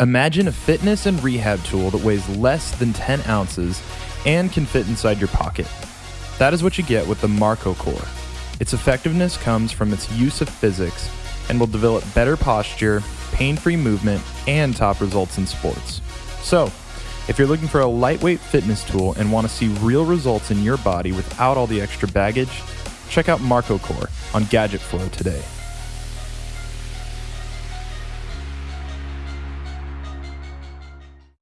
Imagine a fitness and rehab tool that weighs less than 10 ounces and can fit inside your pocket. That is what you get with the Marco Core. Its effectiveness comes from its use of physics and will develop better posture, pain free movement, and top results in sports. So, if you're looking for a lightweight fitness tool and want to see real results in your body without all the extra baggage, check out Marco Core on Gadget Flow today.